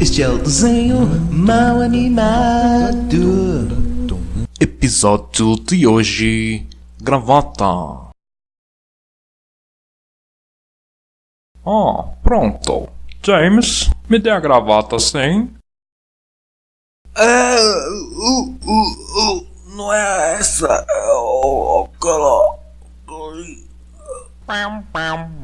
Este é o desenho mal animado. Episódio de hoje: Gravata. Ah, pronto. James, me dê a gravata sim. É. Uh, uh, uh, não é essa. É o. aquela. Pam, pam.